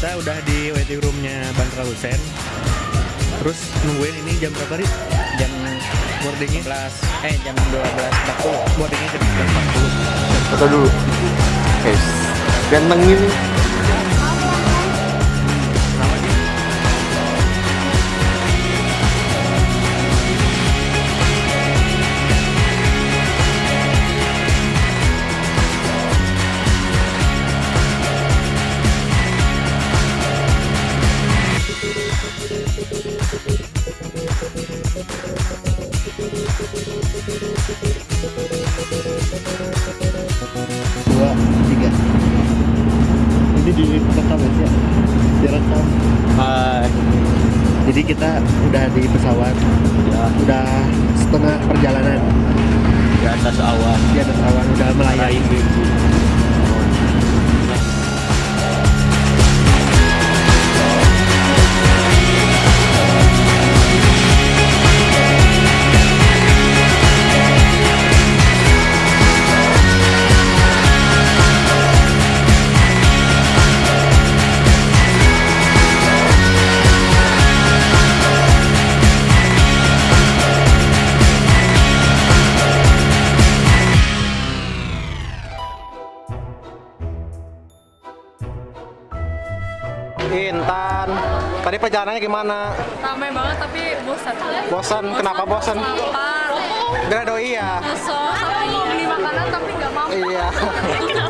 kita udah di waiting roomnya Bandara Hussein terus nungguin ini jam berapa nih jam boardingnya? 11 eh jam 12.40 boardingnya jam 12.40 foto dulu. Guys ganteng ini dua tiga. Ini di rekam ya direkam hai jadi kita udah di pesawat. Ya udah setengah perjalanan. Di atas awan. Di atas awan udah melayang. Intan tadi perjalanannya gimana? Ramai banget tapi bosan. bosan? Kenapa bosan? Lapar. Gara doi ya? Kesel. Sampai mau beli makanan tapi nggak mau. iya.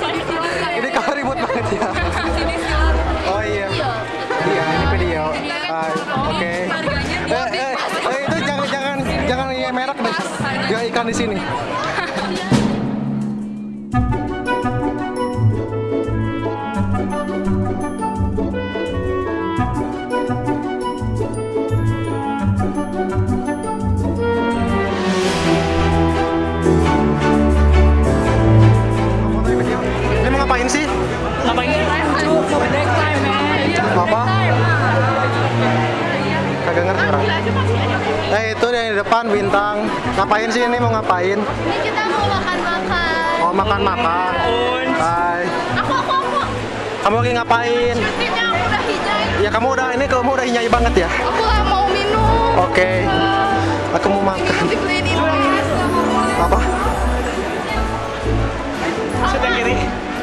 Ini kamu ribut banget ya? Oh iya. Iya ini video. Hai, oke. eh, eh, eh, itu jangan jangan jangan merek deh. Dia ikan di sini Ngapain sih ini mau ngapain? Ini kita mau makan-makan. Mau makan-makan. Hai. Aku, aku, aku. Kamu lagi ngapain? Shootingnya aku udah hijau. Ya kamu udah ini kamu udah hinyai banget ya. Aku lah mau minum. Oke. Aku mau makan. Ini. Apa? Sit yang kiri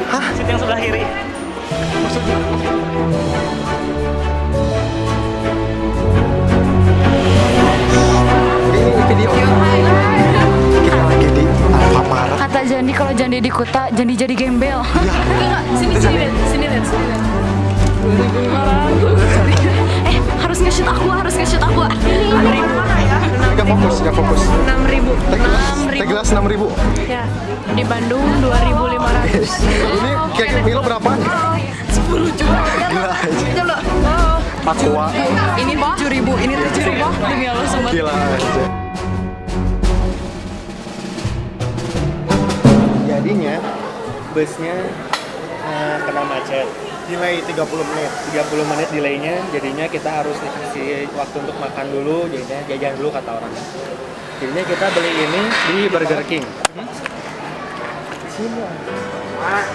Hah? sit yang sebelah kiri Maksudnya? Ini. Kita lagi di Alfamart. Kata Jandi kalau Jandi di Kuta, Jandi jadi gembel. Sini sini lihat, sini lihat, sini lihat. Eh, harus nge-shoot aku, harus nge-shoot aku. Enam ribu. Gak fokus, gak fokus. Enam ribu. Teh gelas, Enam teh ribu. gelas 6000 ribu. Ya, di Bandung dua ribu lima ratus. Ini kayak Milo berapa? Sepuluh juta. Gila aja. Coba. Oh. Aqua. Ini tujuh ribu, ini tujuh ribu. Demi Allah. Gila jadinya busnya eh, kena macet. Delay 30 menit. 30 menit delaynya jadinya kita harus dikasih waktu untuk makan dulu jadinya jajan dulu kata orang. Jadinya kita beli ini di Burger King. Sekarang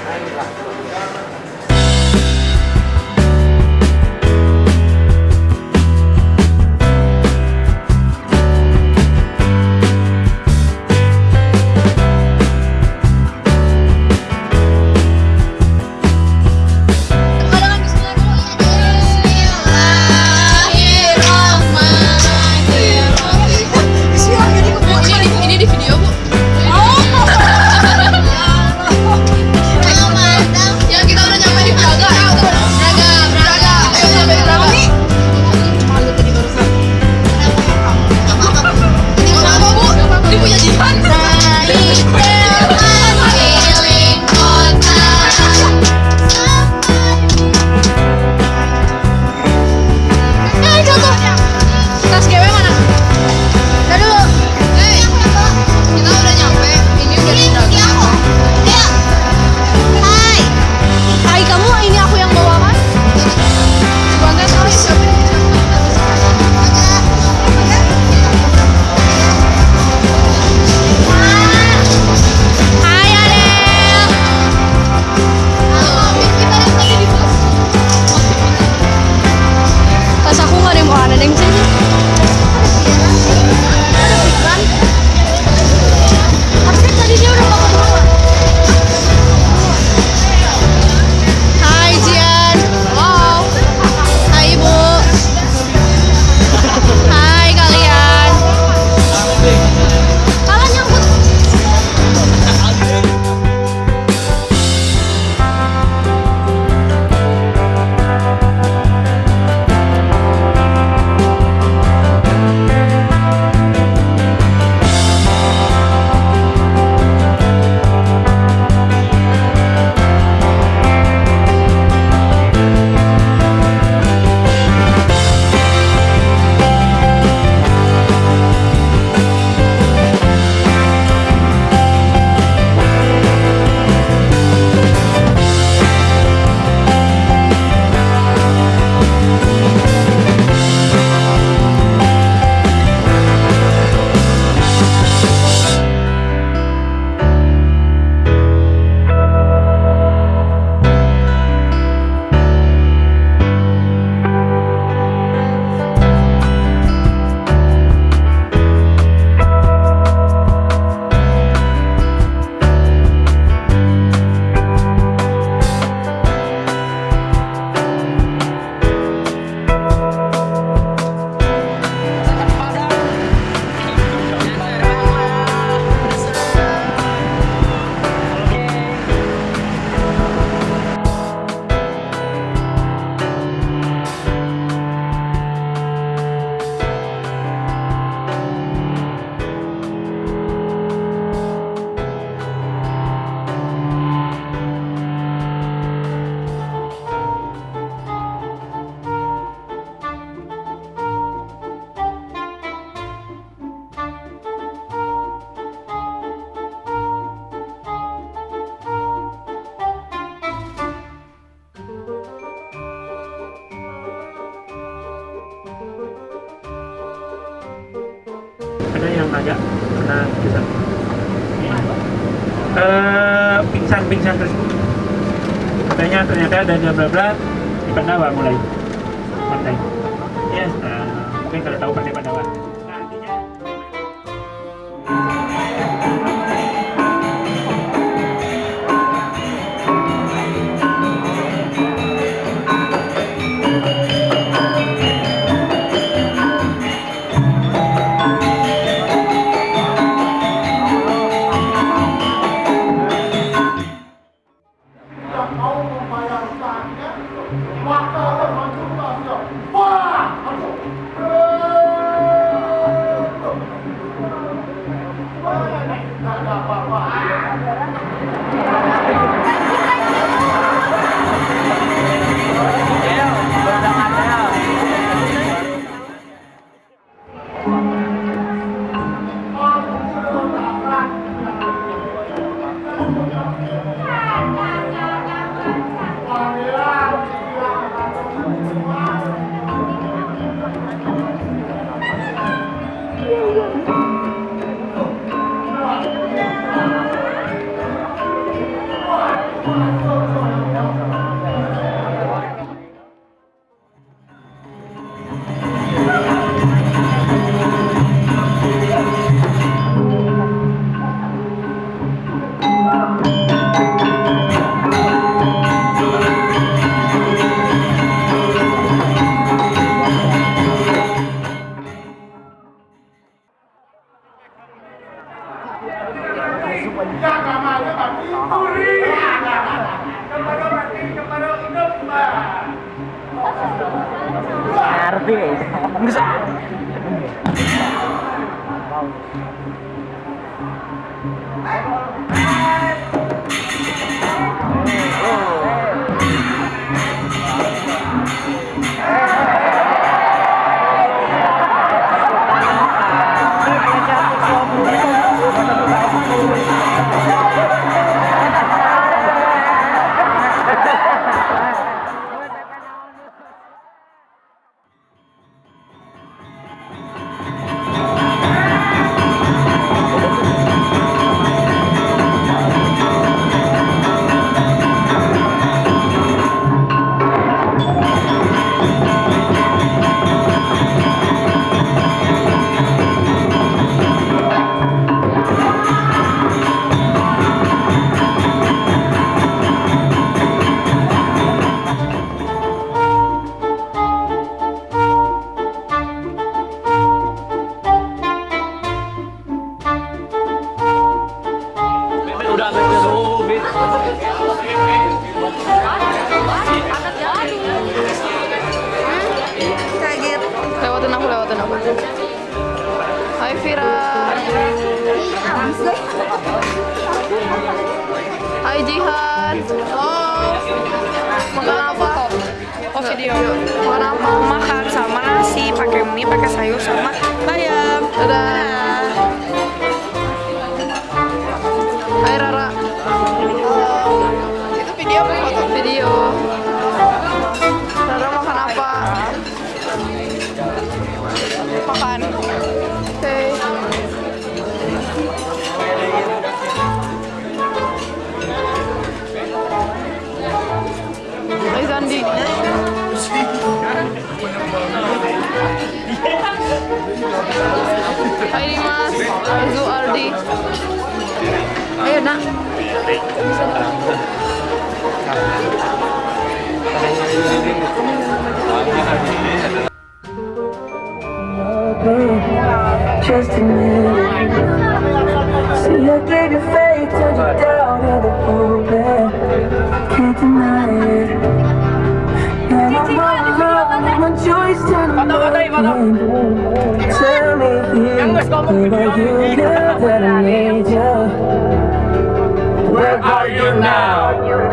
eh pingsan pingsan terus katanya ternyata ada bla bla di Pandawa mulai. Pantai. Ya nah, mungkin kalau tahu pantai Pandawa Lewatin aku, lewatin aku. Hai Vira. Hai Jihan. Oh. Makan apa? Oh video. Makan apa? Makan sama nasi, pakai mie, pakai sayur sama bayam. Dadah. Hai ますアルズアルディあやな Just a minute. See I gave you faith Turned you down in the open Can't deny it. And I'm all alone, my joys turn around. Tell me, where are you now that I need you? Where are you now?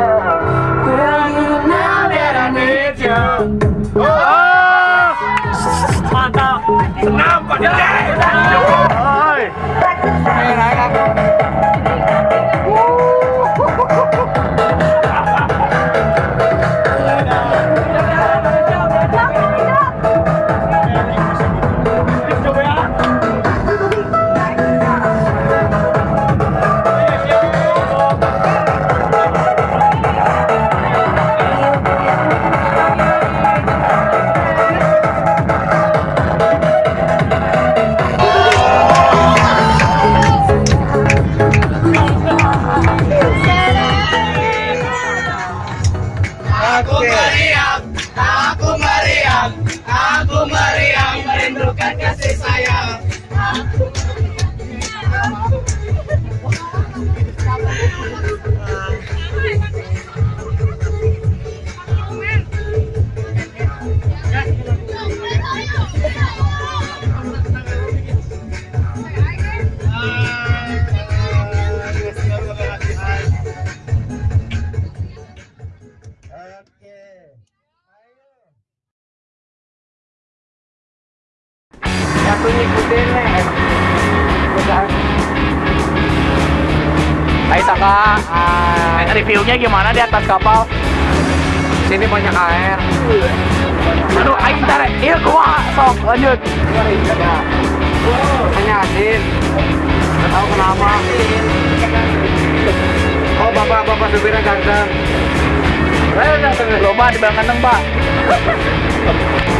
Cocaria! Ah, Reviewnya gimana di atas kapal? sini banyak air. Aduh, aing tar, iya kumaha sok lanjut. Hanya asin. Nggak tahu kenapa. Oh, bapak-bapak supirnya ganteng. Loba di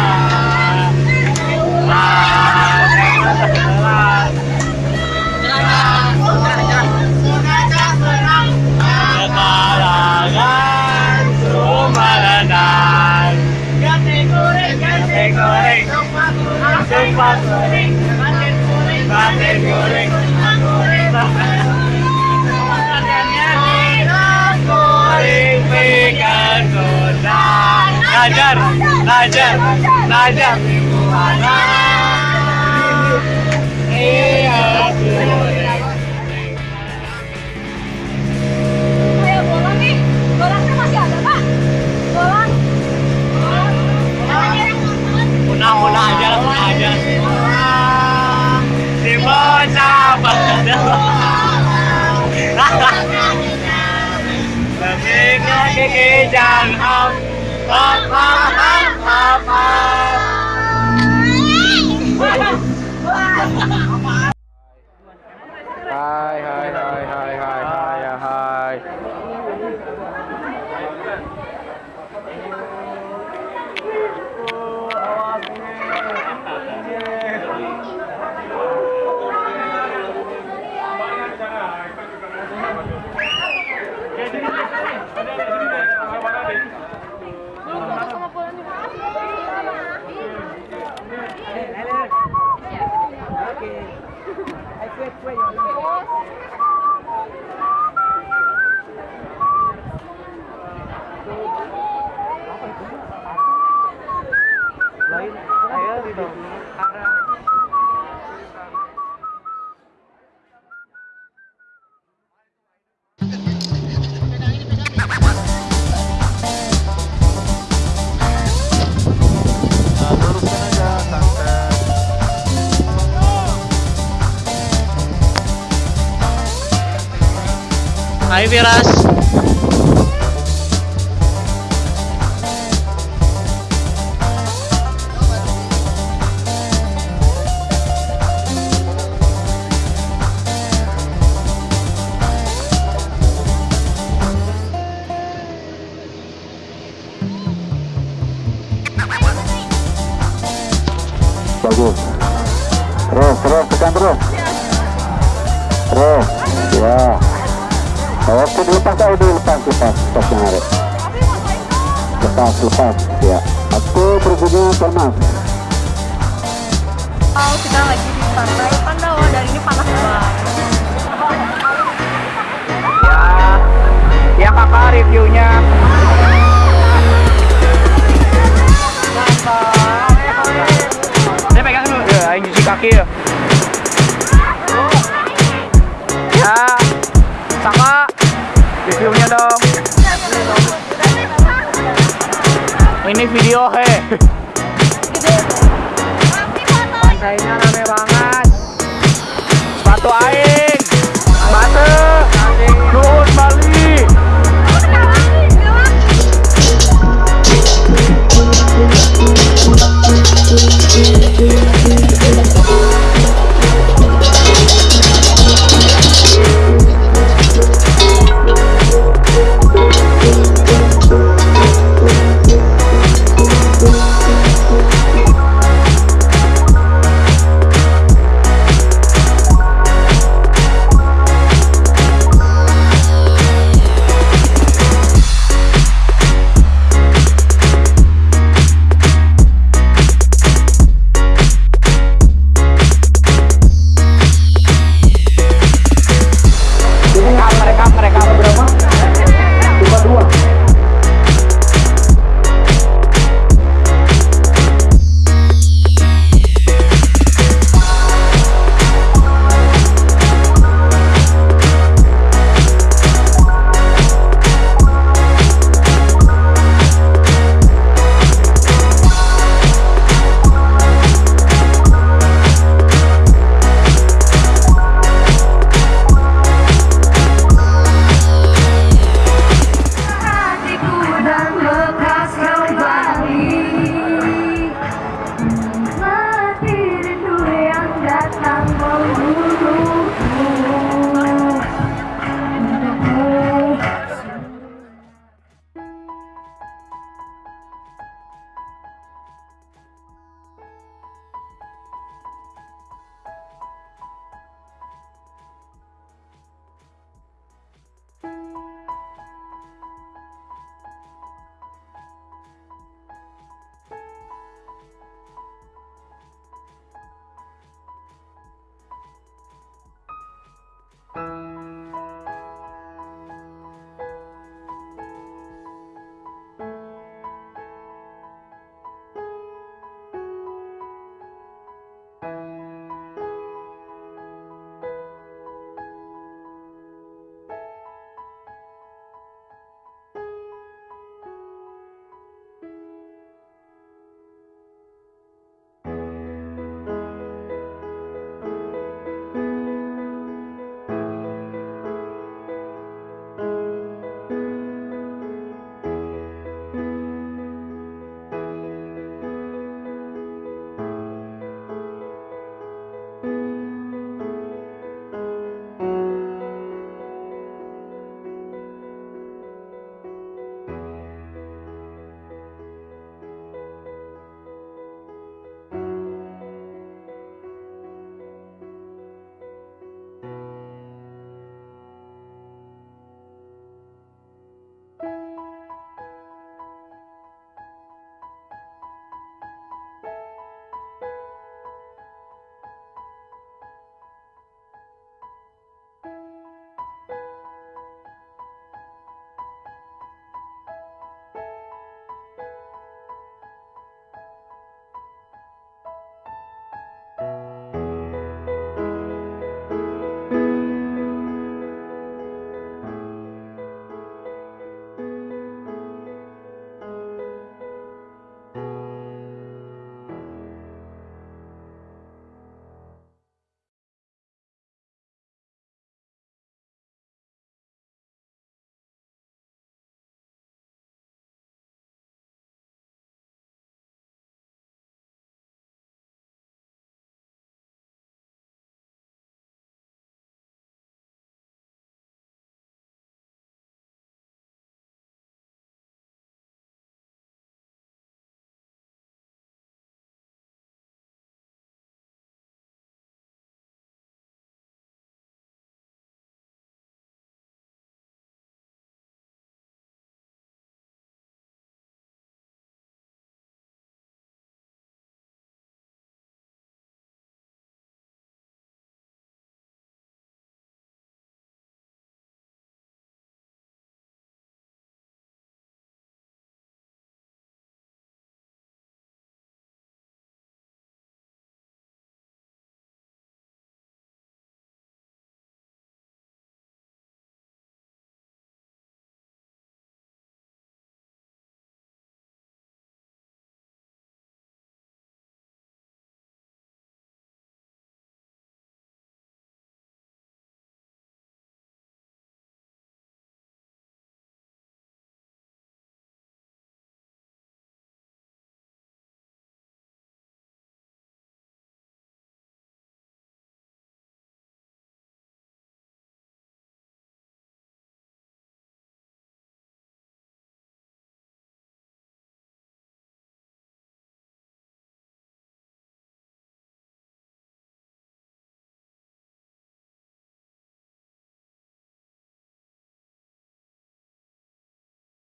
Mercan. Mercan. Hai reviewnya. Saya pegang dulu. Ya, aing cuci kaki ya. Ya, Saka, reviewnya dong. Ini video he. Pantainya rame banget. Sepatu air.